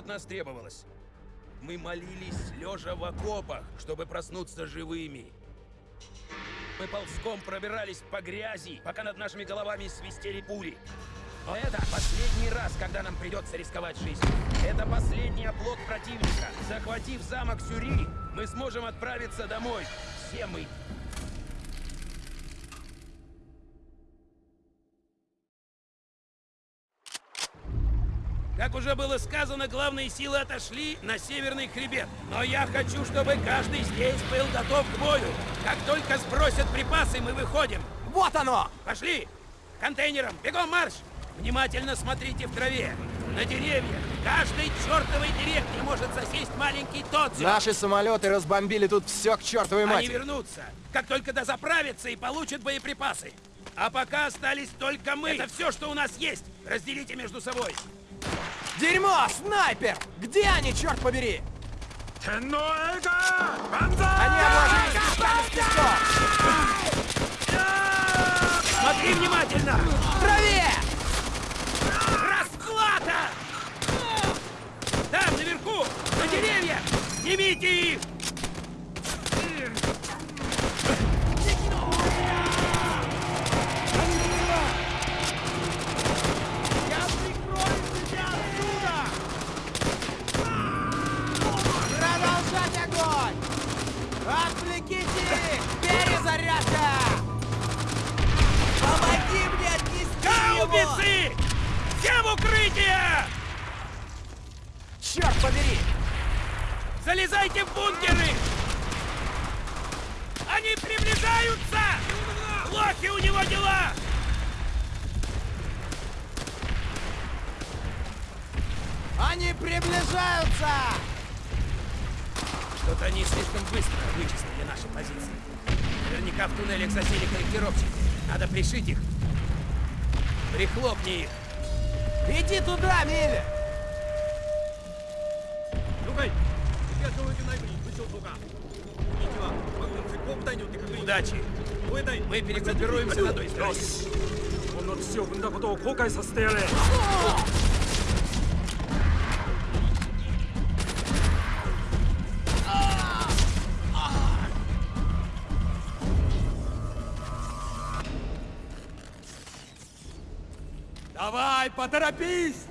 от нас требовалось. Мы молились, лежа в окопах, чтобы проснуться живыми. Мы ползком пробирались по грязи, пока над нашими головами свистели пули. Но это последний раз, когда нам придется рисковать жизнью. Это последний оплот противника. Захватив замок Сюри, мы сможем отправиться домой. Все мы. Как уже было сказано, главные силы отошли на северный хребет. Но я хочу, чтобы каждый здесь был готов к бою. Как только сбросят припасы, мы выходим. Вот оно! Пошли! Контейнером! Бегом марш! Внимательно смотрите в траве. На деревьях. Каждой чертовой деревне может засесть маленький Тодзио. Наши самолеты разбомбили тут все к чертовой Они матери. вернутся, как только дозаправятся и получат боеприпасы. А пока остались только мы. Это все, что у нас есть. Разделите между собой. Дерьмо! Снайпер! Где они, черт побери? Они обложились с песком! Смотри внимательно! В траве! Расплата! Там, наверху, на деревьях! Снимите их! Отвлеките их! Перезарядка! Помоги мне отнести его! Гаубицы! Все в укрытие! Черт побери! Залезайте в бункеры! Они приближаются! Плохи у него дела! Они приближаются! Что-то они слишком быстро вычислили наши позиции. Наверняка в туннелях засели корректировщики. Надо пришить их. Прихлопни их. Иди туда, Милли! 了解東領域内部に武将等が位置は我軍鉄鋼部隊によって確認 Удачи! 防衛隊 Мы перегруппируемся на той стороне. 日本の土を踏んだことを後悔させてやれ поторопись!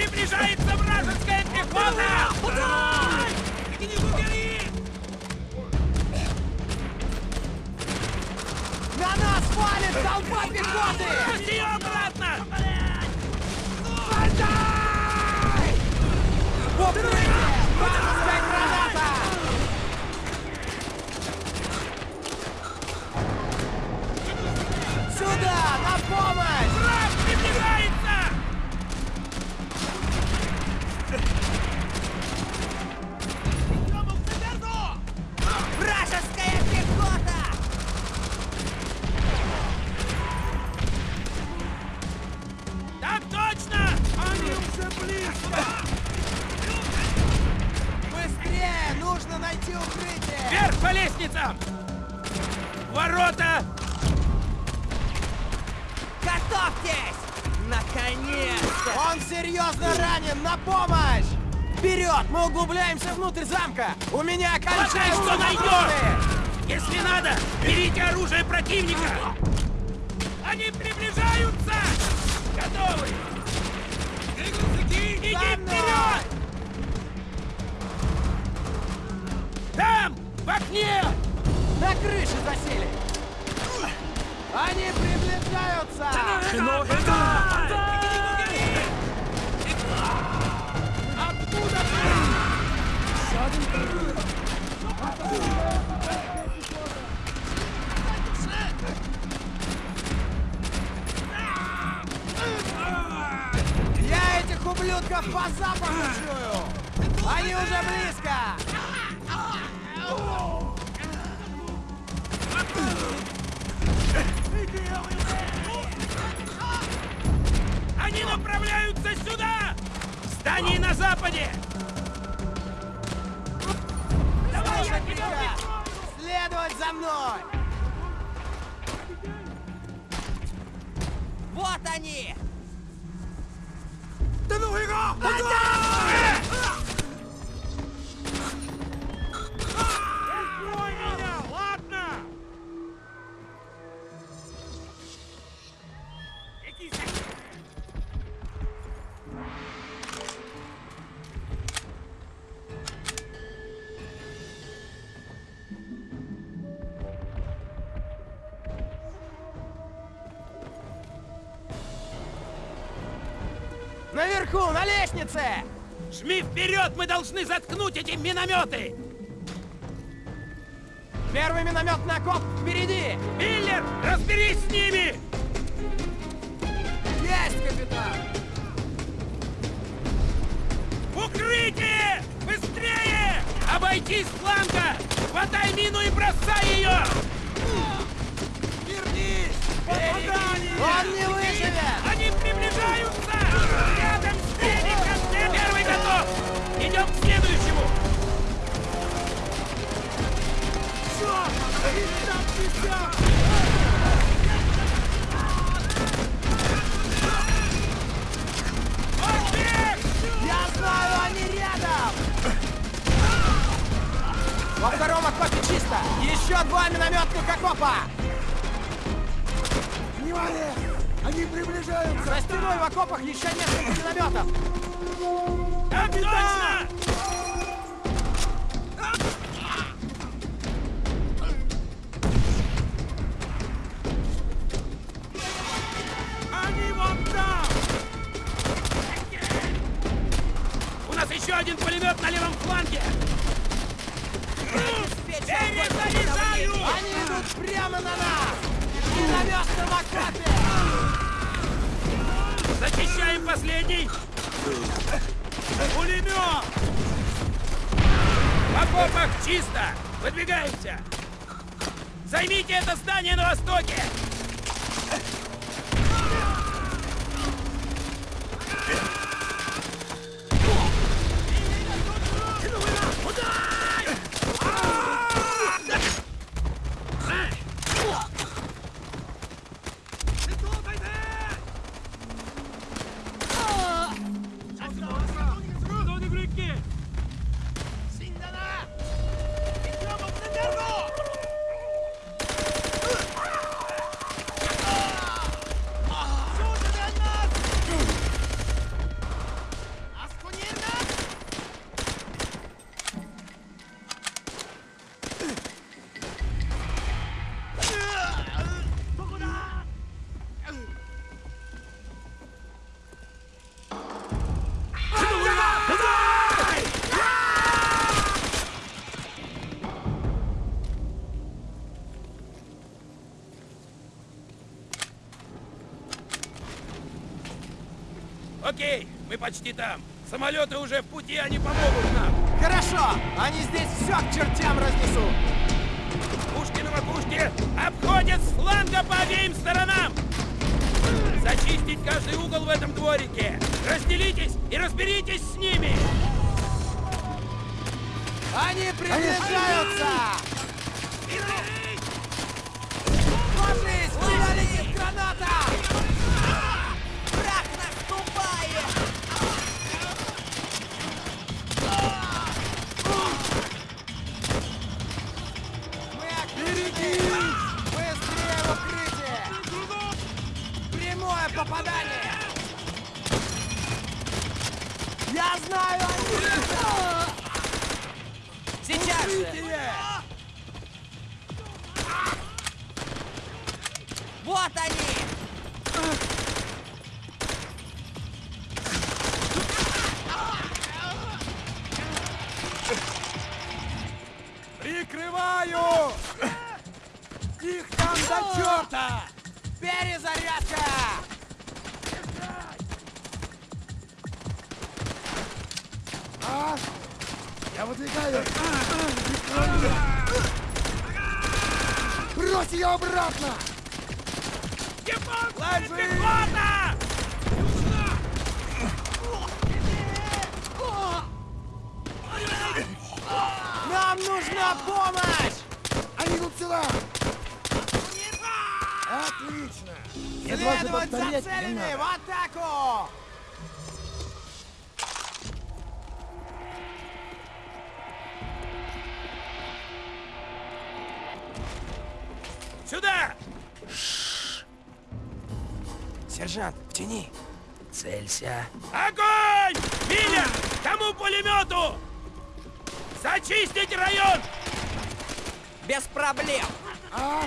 Приближается вражеская пехота! На нас валит толпа пехоты! Пусти ее обратно! В укрытие! Вражеская граната! Сюда! На помощь! Быстрее! Нужно найти укрытие! Вверх по лестницам! Ворота! Готовьтесь! Наконец-то! Он серьезно ранен! На помощь! Вперед! Мы углубляемся внутрь замка! У меня Хватай, кончаются что найдешь! Если надо, берите оружие противника! Вперед! Там! В крыше засели! Они приближаются! Я этих ублюдков по запаху чую! Они уже близко! Они направляются сюда! В здании на западе! Слушай приказ! Следовать за мной! Вот они! 회가! 반장! Жми вперед! Мы должны заткнуть эти минометы! Первый минометный окоп впереди! Миллер, разберись с ними! Есть, капитан! Укрытие! Быстрее! Обойти с фланга! Хватай мину и бросай ее! Вернись! Попадание! Он не выживет! Во втором окопе чисто! Еще два минометных окопа! Внимание! Они приближаются! За стеной в окопах еще несколько минометов! Так точно! Пулемет на левом фланге! Перезаряжаю! Они идут прямо на нас! В Минометном окопе! Зачищаем последний! Пулемет! В окопах чисто! Выдвигаемся! Займите это здание на востоке! Почти там. Самолеты уже в пути, они помогут нам. Хорошо! Они здесь все к чертям разнесут! Пушки на макушке обходят с фланга по обеим сторонам. Зачистить каждый угол в этом дворике. Разделитесь и разберитесь с ними. Они приближаются! Ложись! Туда летит граната! Попадание! Я знаю! они- Сейчас же! Вот они! Прикрываю! Их там до черта! Перезарядка! Выдвигаю! Брось ее обратно! Пехота! Нам нужна помощь! Они идут сюда! Отлично! Следовать за целями! В атаку! Сюда! Сержант, в тени. Целься. Огонь! Миля! Кому пулемету? Зачистить район! Без проблем. А?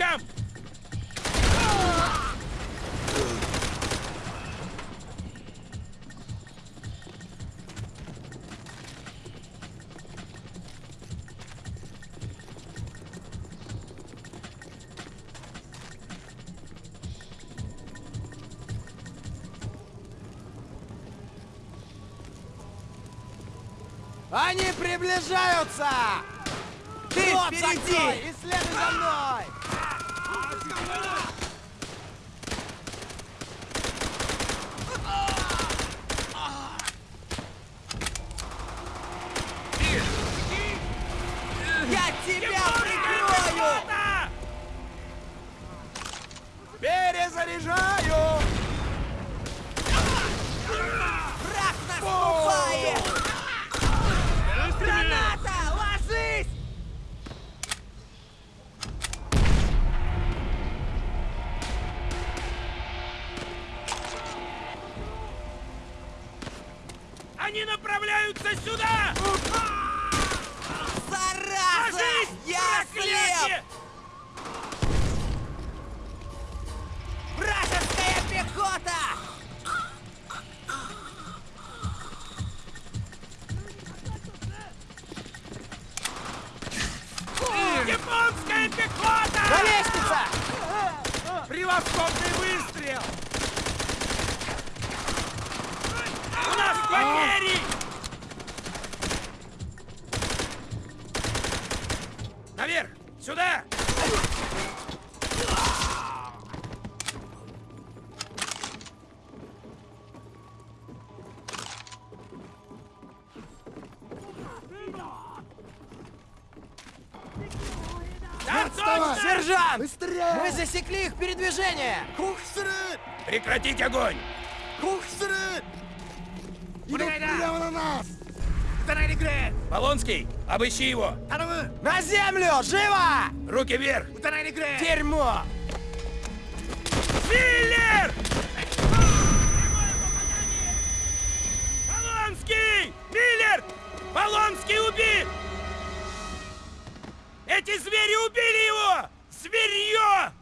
Бочкам! Они приближаются! Ты Рот впереди! и следуй за мной! Я тебя прикрою! Перезаряжаю! Они направляются сюда! Зараза! Ложись! Я проклятие! слеп! Вражеская пехота! Потери! Наверх! Сюда! Сержант! Быстрее! Мы засекли их передвижение! Кухсрыт! Прекратить огонь! Кухсрыт! Идут прямо на нас! Полонский, обыщи его! На землю! Живо! Руки вверх! Дерьмо! Миллер! Полонский! Миллер! Полонский убит! Эти звери убили его! Зверье!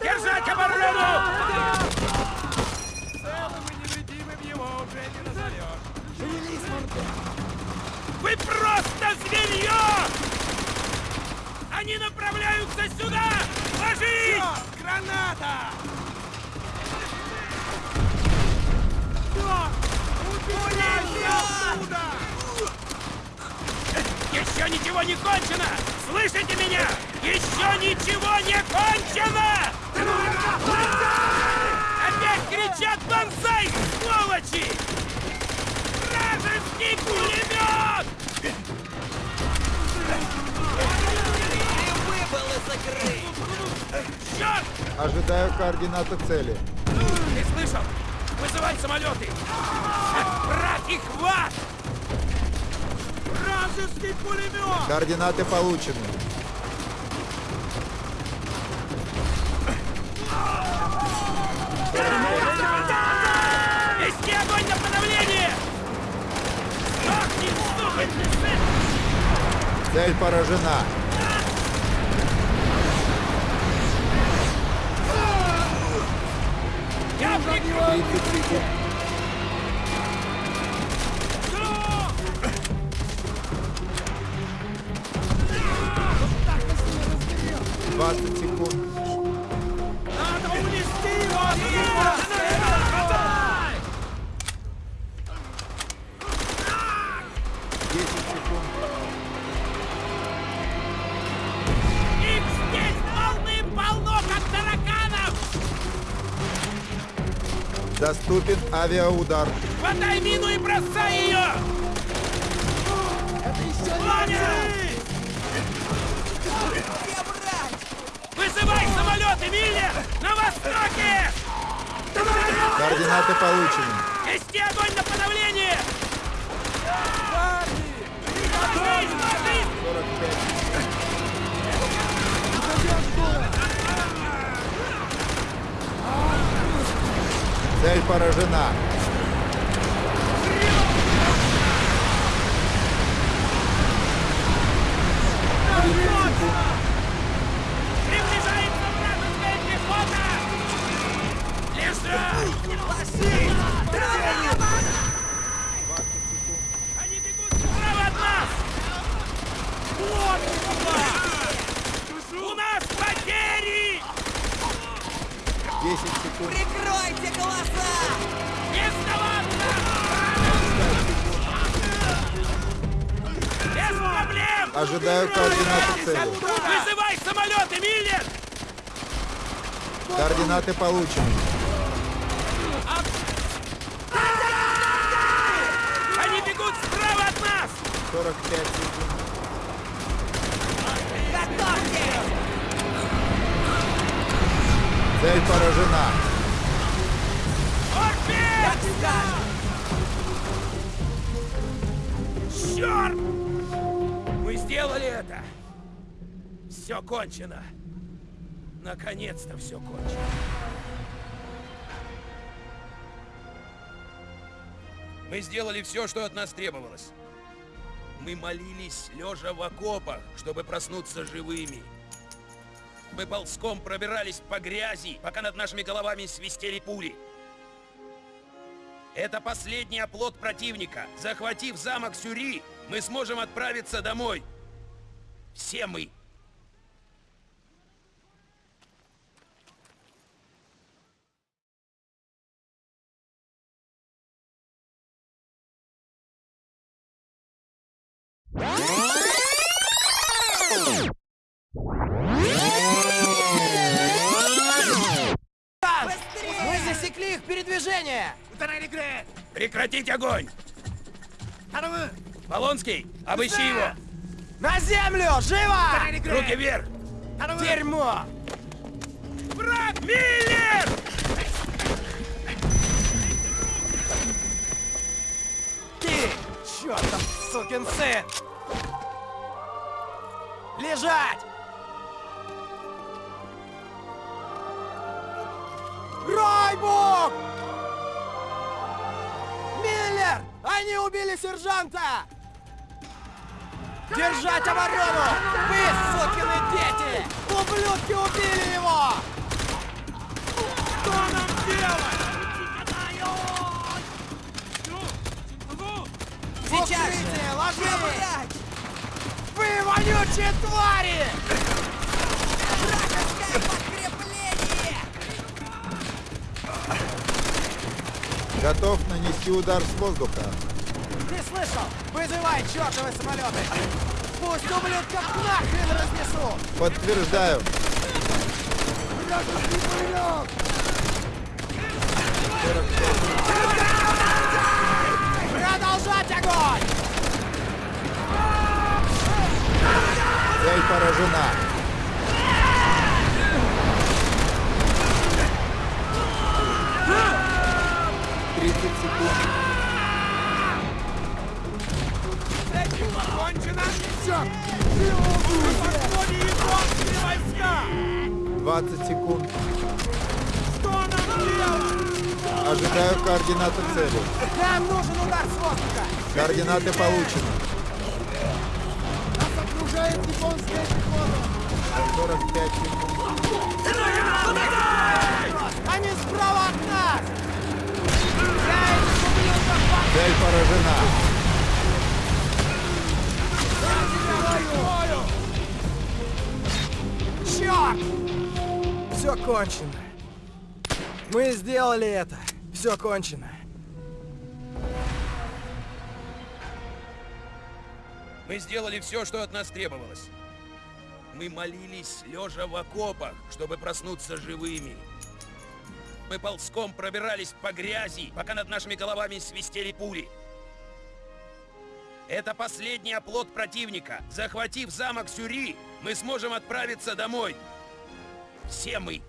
Держать оборону! Вы просто свинье! Они направляются сюда! Ложись! Граната! Еще ничего не кончено! Слышите меня? Еще ничего не кончено! Опять кричат «Бонсай!» Вражеский пулемет! Выбыл из игры! Черт! Ожидаю координаты цели. Ты слышал? Вызывай самолеты! Брат их в ад! Вражеский пулемет! Координаты получены. Вести огонь на подавление! Сдохни, сукин ты сын! Цель поражена. Я прикрою! 30 секунд. Двадцать секунд. Авиаудар. Хватай мину и бросай ее! Понял! Где брать? Вызывай самолеты, Миллер! На востоке! Координаты получены. Вести огонь на подавление! Ожидаю координаты цели. Вызывай самолеты, Миллер! Координаты получены. Они бегут справа от нас! 45 секунд. Цель поражена. Скажешь! Черт! Все кончено! Наконец-то все кончено! Мы сделали все, что от нас требовалось. Мы молились, лежа в окопах, чтобы проснуться живыми. Мы ползком пробирались по грязи, пока над нашими головами свистели пули. Это последний оплот противника. Захватив замок Сюри, мы сможем отправиться домой. Все мы. Мы засекли их передвижение! Прекратить огонь! Полонский, обыщи его! На землю! Живо! Руки вверх! Дерьмо! Брат Миллер! Ты! Чёртов сукин сын! Лежать! Ройбук! Миллер! Они убили сержанта! Держать оборону! Вы, сукины дети! Ублюдки убили его! Что нам делать? Сейчас! Укрытие, ложись! Где брать? Сучьи твари! Готов нанести удар с воздуха. Ты слышал? Вызывай чертовы самолеты! Пусть ублюдков нахрен разнесу! Подтверждаю. Вражеский пулемет! 45 Продолжать огонь! Цель поражена. Тридцать секунд. Кончено! Все! 20 секунд. Ожидаю координаты цели. Нам нужен удар с воздуха! Координаты получены. Нас окружает японская пехота! 45 секунд. Они справа от нас! Я этих ублюдков под- Поражена. Черт! Все кончено. Мы сделали это. Все кончено. Мы сделали все, что от нас требовалось. Мы молились, лежа в окопах, чтобы проснуться живыми. Мы ползком пробирались по грязи, пока над нашими головами свистели пули. Это последний оплот противника. Захватив замок Сюри, мы сможем отправиться домой. Все мы